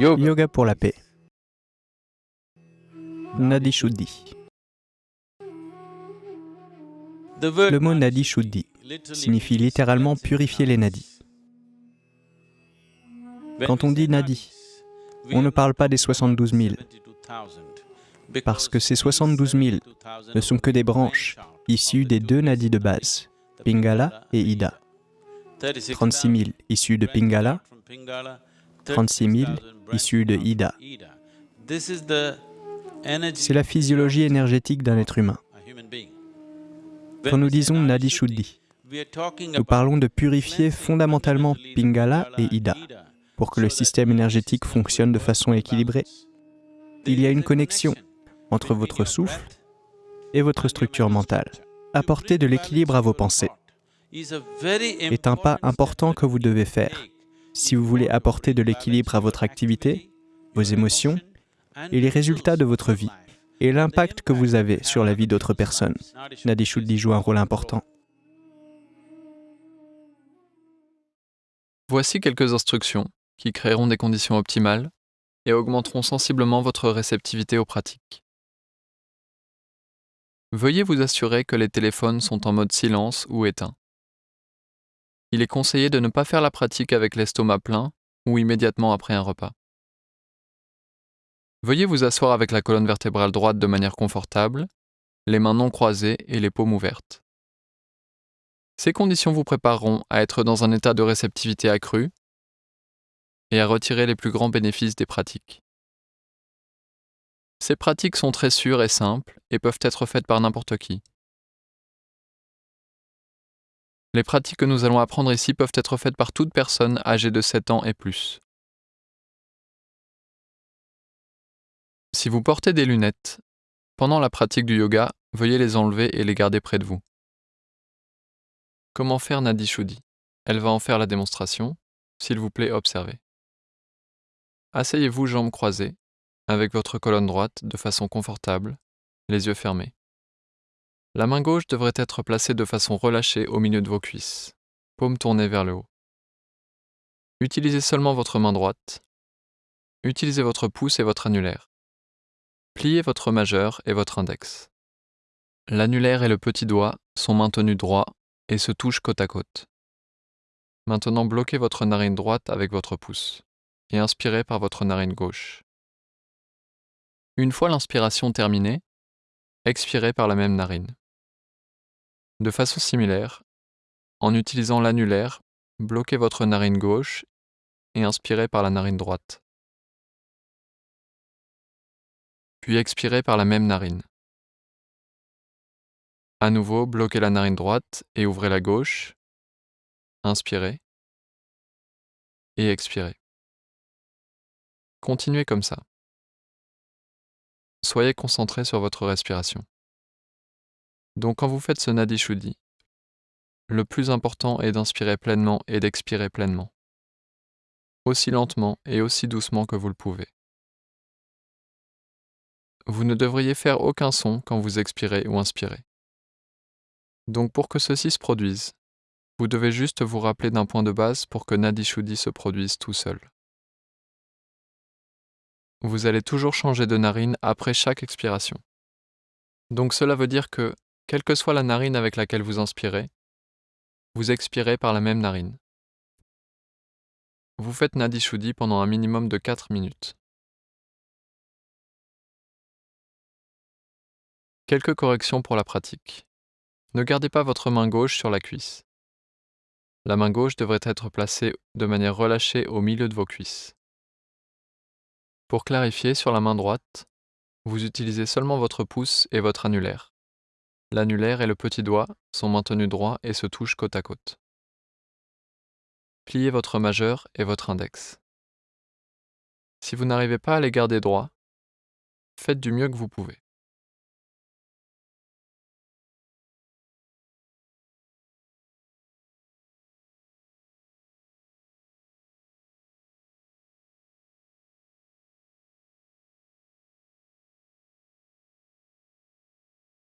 Yoga pour la paix. Nadi Shuddhi. Le mot Nadi Shuddhi signifie littéralement purifier les nadis. Quand on dit Nadi, on ne parle pas des 72 000, parce que ces 72 000 ne sont que des branches issues des deux nadis de base, Pingala et Ida. 36 000 issus de Pingala, 36 000 issus de Ida. C'est la physiologie énergétique d'un être humain. Quand nous disons Nadi Shuddhi, nous parlons de purifier fondamentalement Pingala et Ida pour que le système énergétique fonctionne de façon équilibrée. Il y a une connexion entre votre souffle et votre structure mentale. Apporter de l'équilibre à vos pensées est un pas important que vous devez faire si vous voulez apporter de l'équilibre à votre activité, vos émotions et les résultats de votre vie et l'impact que vous avez sur la vie d'autres personnes. Nadi Shuddhi joue un rôle important. Voici quelques instructions qui créeront des conditions optimales et augmenteront sensiblement votre réceptivité aux pratiques. Veuillez vous assurer que les téléphones sont en mode silence ou éteint. Il est conseillé de ne pas faire la pratique avec l'estomac plein ou immédiatement après un repas. Veuillez vous asseoir avec la colonne vertébrale droite de manière confortable, les mains non croisées et les paumes ouvertes. Ces conditions vous prépareront à être dans un état de réceptivité accrue et à retirer les plus grands bénéfices des pratiques. Ces pratiques sont très sûres et simples et peuvent être faites par n'importe qui. Les pratiques que nous allons apprendre ici peuvent être faites par toute personne âgée de 7 ans et plus. Si vous portez des lunettes, pendant la pratique du yoga, veuillez les enlever et les garder près de vous. Comment faire Nadi Elle va en faire la démonstration. S'il vous plaît, observez. Asseyez-vous jambes croisées, avec votre colonne droite de façon confortable, les yeux fermés. La main gauche devrait être placée de façon relâchée au milieu de vos cuisses, paume tournée vers le haut. Utilisez seulement votre main droite. Utilisez votre pouce et votre annulaire. Pliez votre majeur et votre index. L'annulaire et le petit doigt sont maintenus droits et se touchent côte à côte. Maintenant bloquez votre narine droite avec votre pouce et inspirez par votre narine gauche. Une fois l'inspiration terminée, expirez par la même narine. De façon similaire, en utilisant l'annulaire, bloquez votre narine gauche et inspirez par la narine droite. Puis expirez par la même narine. À nouveau, bloquez la narine droite et ouvrez la gauche. Inspirez et expirez. Continuez comme ça. Soyez concentré sur votre respiration. Donc quand vous faites ce Nadi Shuddhi, le plus important est d'inspirer pleinement et d'expirer pleinement, aussi lentement et aussi doucement que vous le pouvez. Vous ne devriez faire aucun son quand vous expirez ou inspirez. Donc pour que ceci se produise, vous devez juste vous rappeler d'un point de base pour que Nadi Shuddhi se produise tout seul. Vous allez toujours changer de narine après chaque expiration. Donc cela veut dire que quelle que soit la narine avec laquelle vous inspirez, vous expirez par la même narine. Vous faites Nadi Shuddhi pendant un minimum de 4 minutes. Quelques corrections pour la pratique. Ne gardez pas votre main gauche sur la cuisse. La main gauche devrait être placée de manière relâchée au milieu de vos cuisses. Pour clarifier, sur la main droite, vous utilisez seulement votre pouce et votre annulaire. L'annulaire et le petit doigt sont maintenus droits et se touchent côte à côte. Pliez votre majeur et votre index. Si vous n'arrivez pas à les garder droits, faites du mieux que vous pouvez.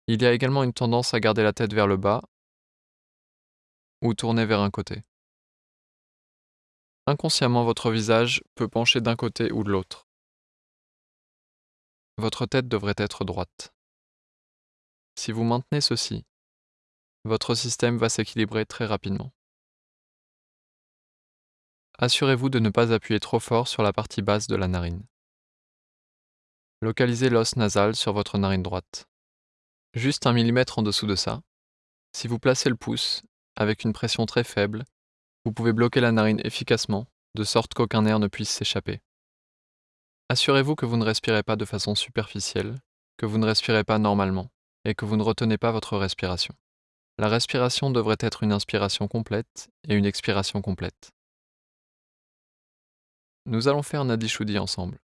Il y a également une tendance à garder la tête vers le bas ou tourner vers un côté. Inconsciemment, votre visage peut pencher d'un côté ou de l'autre. Votre tête devrait être droite. Si vous maintenez ceci, votre système va s'équilibrer très rapidement. Assurez-vous de ne pas appuyer trop fort sur la partie basse de la narine. Localisez l'os nasal sur votre narine droite. Juste un millimètre en dessous de ça. Si vous placez le pouce, avec une pression très faible, vous pouvez bloquer la narine efficacement, de sorte qu'aucun air ne puisse s'échapper. Assurez-vous que vous ne respirez pas de façon superficielle, que vous ne respirez pas normalement, et que vous ne retenez pas votre respiration. La respiration devrait être une inspiration complète et une expiration complète. Nous allons faire Nadi Shuddhi ensemble.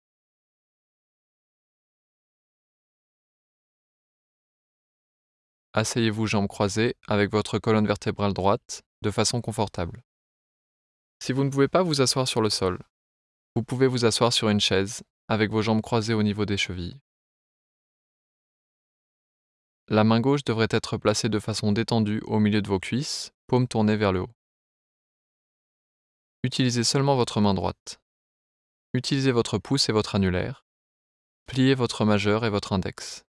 Asseyez-vous jambes croisées avec votre colonne vertébrale droite de façon confortable. Si vous ne pouvez pas vous asseoir sur le sol, vous pouvez vous asseoir sur une chaise avec vos jambes croisées au niveau des chevilles. La main gauche devrait être placée de façon détendue au milieu de vos cuisses, paume tournée vers le haut. Utilisez seulement votre main droite. Utilisez votre pouce et votre annulaire. Pliez votre majeur et votre index.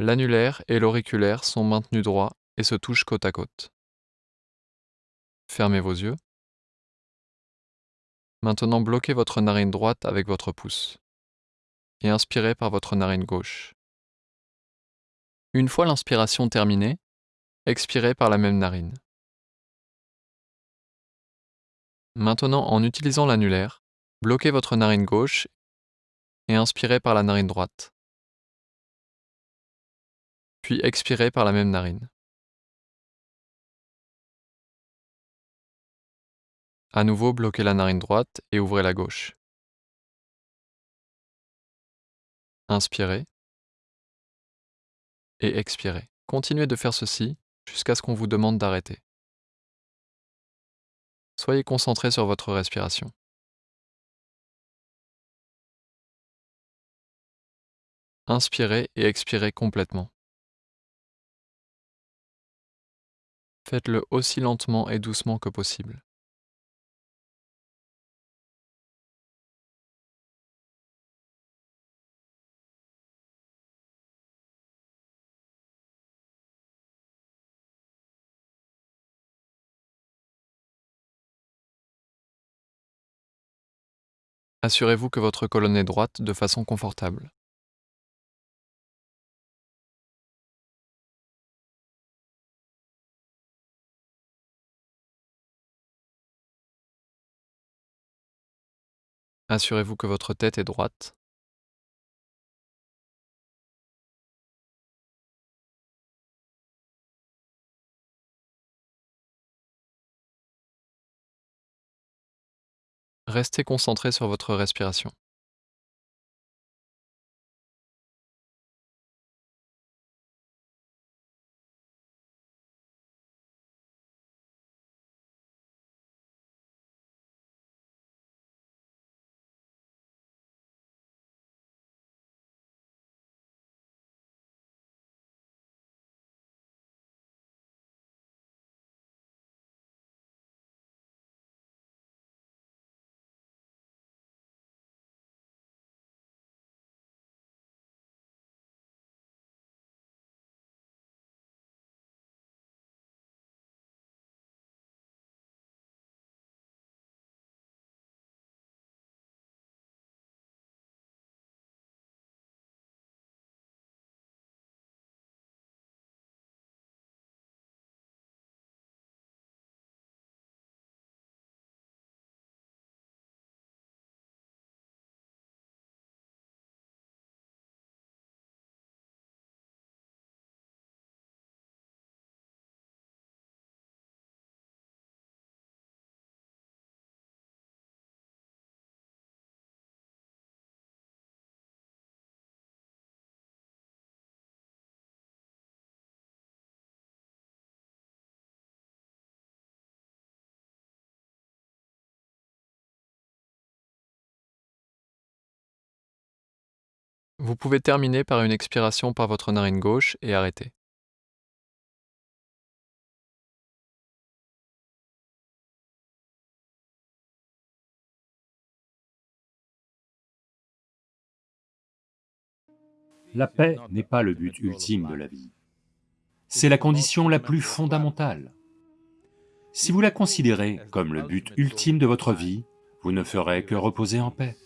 L'annulaire et l'auriculaire sont maintenus droits et se touchent côte à côte. Fermez vos yeux. Maintenant bloquez votre narine droite avec votre pouce et inspirez par votre narine gauche. Une fois l'inspiration terminée, expirez par la même narine. Maintenant, en utilisant l'annulaire, bloquez votre narine gauche et inspirez par la narine droite puis expirez par la même narine. À nouveau, bloquez la narine droite et ouvrez la gauche. Inspirez et expirez. Continuez de faire ceci jusqu'à ce qu'on vous demande d'arrêter. Soyez concentré sur votre respiration. Inspirez et expirez complètement. Faites-le aussi lentement et doucement que possible. Assurez-vous que votre colonne est droite de façon confortable. Assurez-vous que votre tête est droite. Restez concentré sur votre respiration. Vous pouvez terminer par une expiration par votre narine gauche et arrêter. La paix n'est pas le but ultime de la vie. C'est la condition la plus fondamentale. Si vous la considérez comme le but ultime de votre vie, vous ne ferez que reposer en paix.